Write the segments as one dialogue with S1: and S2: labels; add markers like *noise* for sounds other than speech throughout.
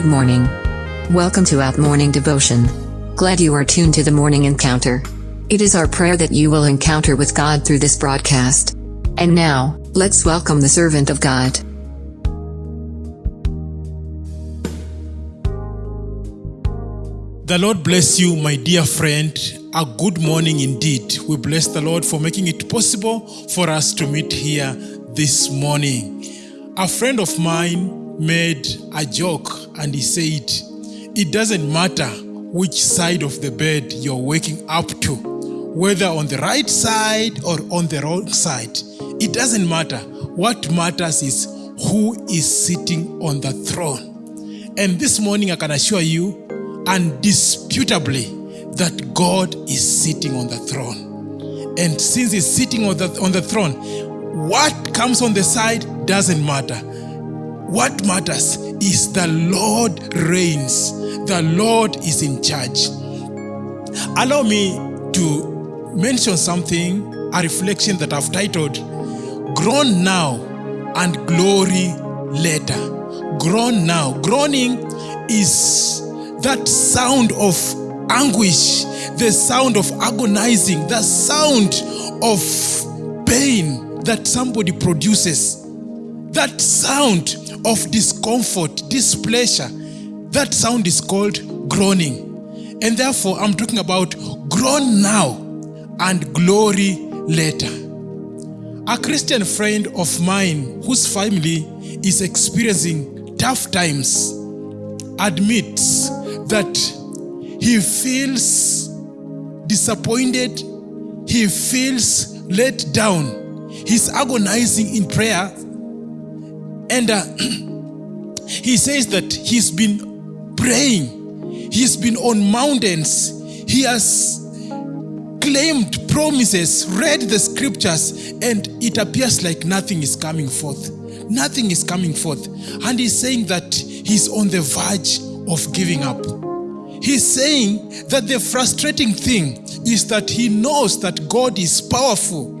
S1: Good morning. Welcome to Out Morning Devotion. Glad you are tuned to the morning encounter. It is our prayer that you will encounter with God through this broadcast. And now, let's welcome the servant of God.
S2: The Lord bless you, my dear friend. A good morning indeed. We bless the Lord for making it possible for us to meet here this morning. A friend of mine made a joke and he said, It doesn't matter which side of the bed you're waking up to, whether on the right side or on the wrong side. It doesn't matter. What matters is who is sitting on the throne. And this morning, I can assure you, undisputably, that God is sitting on the throne. And since He's sitting on the, on the throne, what comes on the side doesn't matter. What matters is the Lord reigns, the Lord is in charge. Allow me to mention something, a reflection that I've titled Groan Now and Glory Later. Groan now. Groaning is that sound of anguish, the sound of agonizing, the sound of pain that somebody produces, that sound of discomfort, displeasure, that sound is called groaning. And therefore, I'm talking about groan now and glory later. A Christian friend of mine whose family is experiencing tough times admits that he feels disappointed, he feels let down, he's agonizing in prayer, and uh, *clears throat* he says that he's been praying, he's been on mountains, he has claimed promises, read the scriptures, and it appears like nothing is coming forth. Nothing is coming forth. And he's saying that he's on the verge of giving up. He's saying that the frustrating thing is that he knows that God is powerful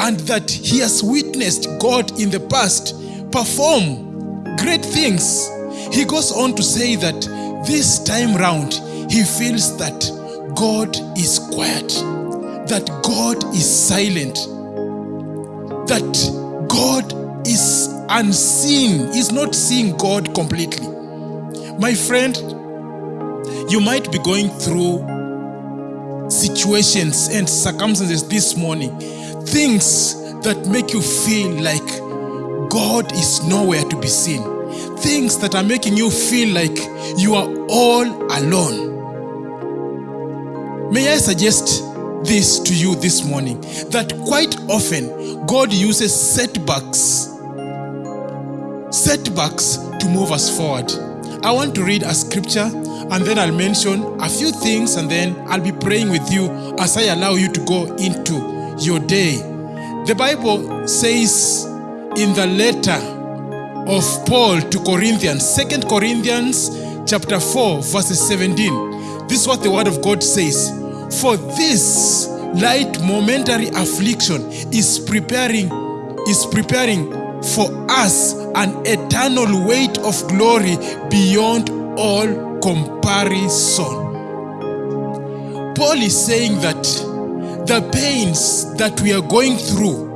S2: and that he has witnessed God in the past perform great things. He goes on to say that this time round he feels that God is quiet, that God is silent, that God is unseen, is not seeing God completely. My friend, you might be going through situations and circumstances this morning, things that make you feel like God is nowhere to be seen, things that are making you feel like you are all alone. May I suggest this to you this morning that quite often God uses setbacks setbacks to move us forward. I want to read a scripture and then I'll mention a few things and then I'll be praying with you as I allow you to go into your day. The Bible says in the letter of Paul to Corinthians, Second Corinthians chapter 4 verses 17. This is what the word of God says. For this light momentary affliction is preparing is preparing for us an eternal weight of glory beyond all comparison. Paul is saying that the pains that we are going through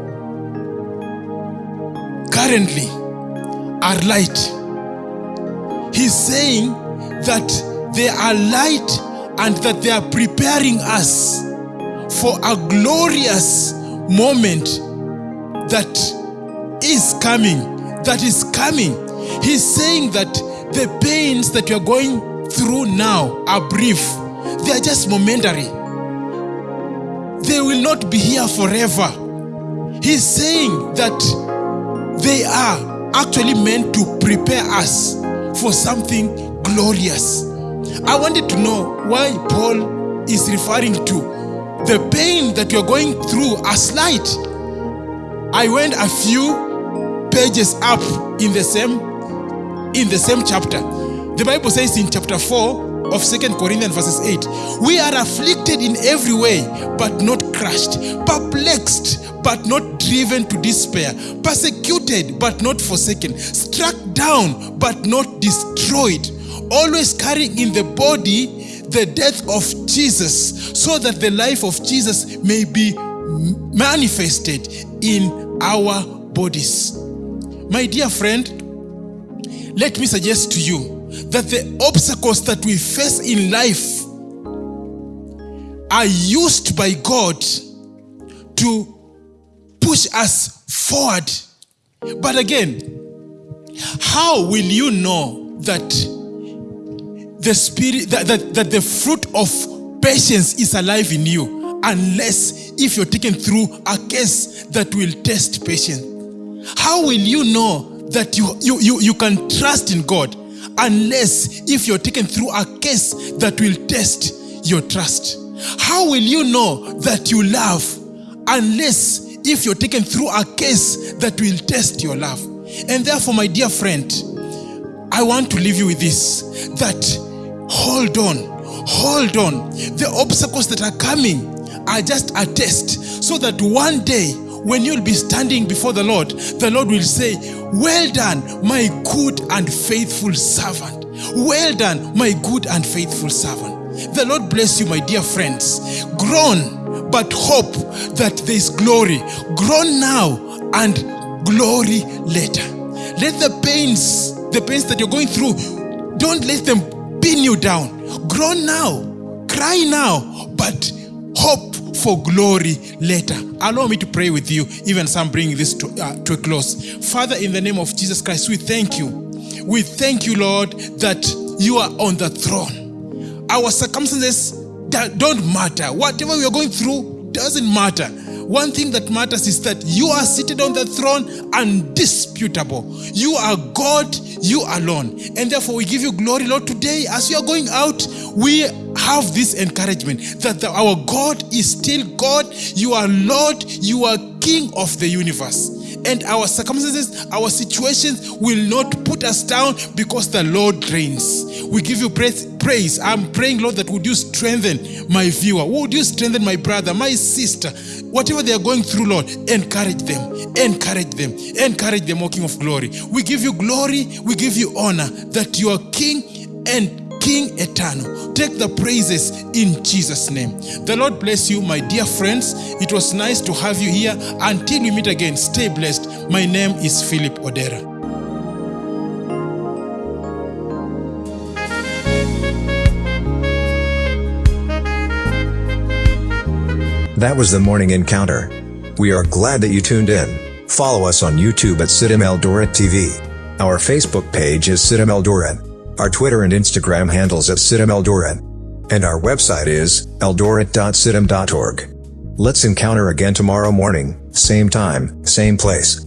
S2: currently are light. He's saying that they are light and that they are preparing us for a glorious moment that is coming, that is coming. He's saying that the pains that you're going through now are brief, they are just momentary. They will not be here forever. He's saying that they are actually meant to prepare us for something glorious. I wanted to know why Paul is referring to the pain that you're going through as light. I went a few pages up in the same in the same chapter. The Bible says in chapter 4 of Second Corinthians verses 8, we are afflicted in every way, but not crushed, perplexed, but not driven to despair, persecuted, but not forsaken, struck down, but not destroyed, always carrying in the body the death of Jesus, so that the life of Jesus may be manifested in our bodies. My dear friend, let me suggest to you that the obstacles that we face in life are used by God to push us forward. But again, how will you know that the spirit that, that, that the fruit of patience is alive in you unless if you're taken through a case that will test patience? How will you know that you, you, you, you can trust in God unless if you're taken through a case that will test your trust? How will you know that you love unless if you're taken through a case that will test your love? And therefore, my dear friend, I want to leave you with this that hold on, hold on. The obstacles that are coming are just a test so that one day when you'll be standing before the Lord, the Lord will say, Well done, my good and faithful servant. Well done, my good and faithful servant. The Lord bless you, my dear friends. Groan, but hope that there is glory. Groan now and glory later. Let the pains, the pains that you're going through, don't let them pin you down. Groan now, cry now, but hope for glory later. Allow me to pray with you, even I'm bringing this to, uh, to a close. Father, in the name of Jesus Christ, we thank you. We thank you, Lord, that you are on the throne our circumstances don't matter. Whatever we are going through doesn't matter. One thing that matters is that you are seated on the throne undisputable. You are God, you alone. And therefore, we give you glory, Lord. Today, as you are going out, we have this encouragement that the, our God is still God. You are Lord, you are King of the universe and our circumstances, our situations will not put us down because the Lord reigns. We give you praise. praise. I'm praying, Lord, that would you strengthen my viewer? Would you strengthen my brother, my sister? Whatever they are going through, Lord, encourage them, encourage them, encourage them, O King of glory. We give you glory, we give you honor that you are King and King eternal. Take the praises in Jesus' name. The Lord bless you, my dear friends. It was nice to have you here. Until we meet again, stay blessed. My name is Philip Odera.
S3: That was the morning encounter. We are glad that you tuned in. Follow us on YouTube at Sitam Eldoret TV. Our Facebook page is Sitam Eldoret. Our Twitter and Instagram handles at Sitam Eldoret. And our website is eldoret.sitam.org. Let's encounter again tomorrow morning, same time, same place.